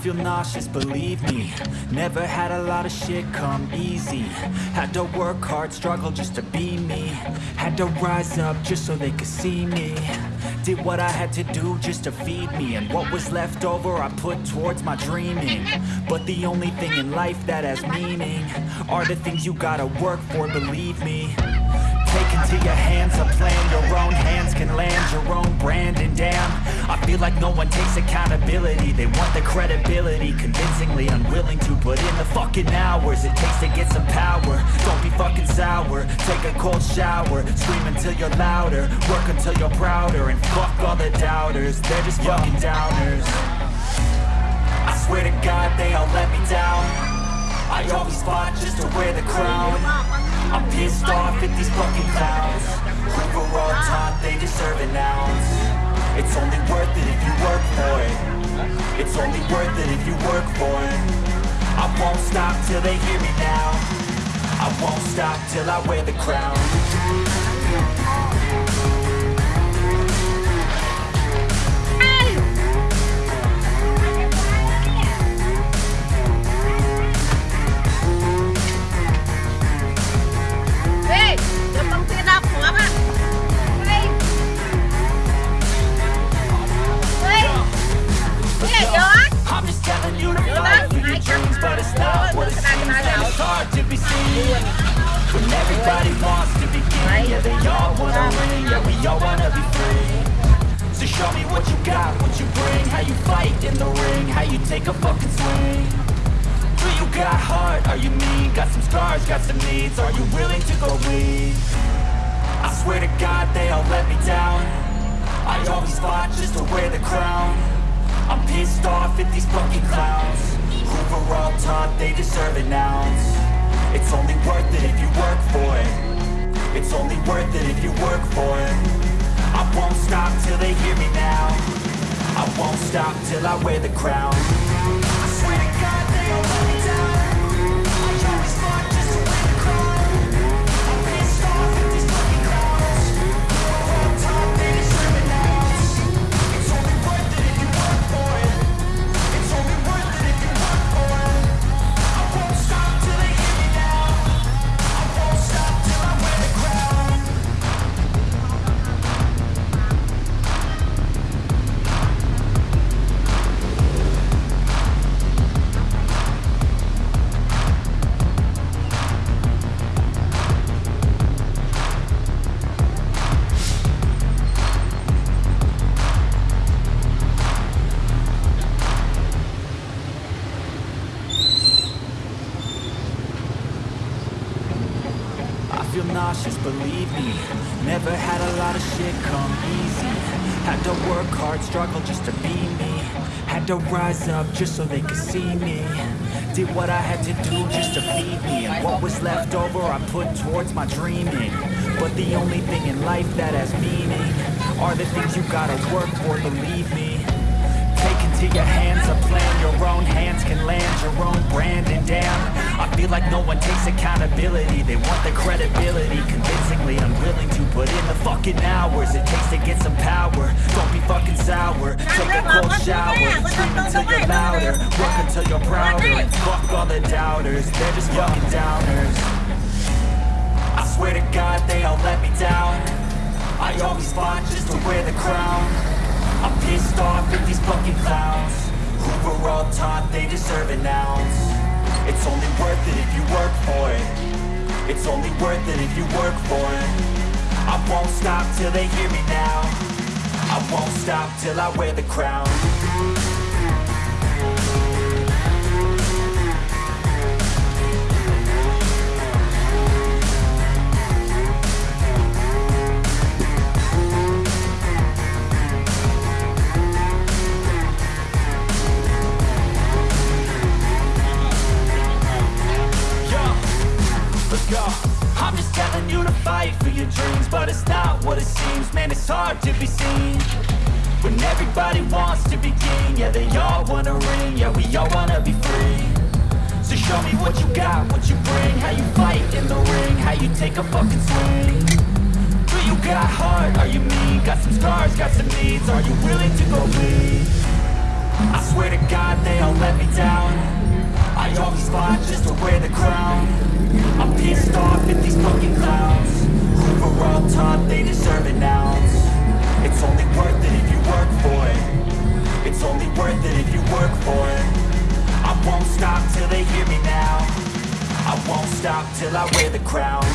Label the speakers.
Speaker 1: feel nauseous, believe me. Never had a lot of shit come easy. Had to work hard, struggle just to be me. Had to rise up just so they could see me. Did what I had to do just to feed me. And what was left over I put towards my dreaming. But the only thing in life that has meaning Are the things you gotta work for, believe me Take into your hands a plan. Your own hands can land your own brand. And damn, I feel like no one takes accountability. They want the credibility Convincingly unwilling to put in the fucking hours It takes to get some power. Don't be fucking sour. Take a cold shower. Scream until you're louder. Work until you're prouder. And fuck all the doubters. They're just fucking downers. I swear to God they all let me down. I always fought just to wear the crown I'm pissed off at these fucking clowns. Who were all taught they deserve an ounce. It's only worth it if you work for it. It's only worth it if you work for it. I won't stop till they hear me now. I won't stop till I wear the crown everybody wants to be king. Yeah, they all wanna ring Yeah, we all wanna be free. So show me what you got, what you bring. How you fight in the ring. How you take a fucking swing. Do you got heart? Are you mean? Got some scars, got some needs. Are you willing to go bleed? I swear to God they all let me down. I always fought just to wear the crown. I'm pissed off at these fucking clowns. Who were all taught they deserve an ounce worth it if you work for it. It's only worth it if you work for it. I won't stop till they hear me now. I won't stop till I wear the crown I nauseous, believe me. Never had a lot of shit come easy. Had to work hard, struggle just to be me. Had to rise up just so they could see me. Did what I had to do just to feed me. And what was left over I put towards my dreaming. But the only thing in life that has meaning Are the things you gotta work for, believe me. Take into your hands a plan. Your own hands can land your own brand. And damn, Feel like no one takes accountability. They want the credibility. Convincingly unwilling to put in the fucking hours It takes to get some power. Don't be fucking sour. Take a cold shower. Scream until you're louder. Work until you're prouder fuck all the doubters. They're just fucking downers. I swear to God they all let me down. I always fought just to wear the crown. I'm pissed off at these fucking clowns. Who were all taught they deserve an ounce It's only worth it if you work for it. It's only worth it if you work for it. I won't stop till they hear me now. I won't stop till I wear the crown to be seen when everybody wants to be king. Yeah, they all wanna ring. Yeah, we all wanna be free. So show me what you got, what you bring, how you fight in the ring, how you take a fucking swing. Do you got heart? Are you mean? Got some scars, got some needs. Are you willing to go bleed? I swear to God they all let me down I always fought just to wear the crown I'm pissed off at these fucking clowns Who were all taught they deserve an ounce till I wear the crown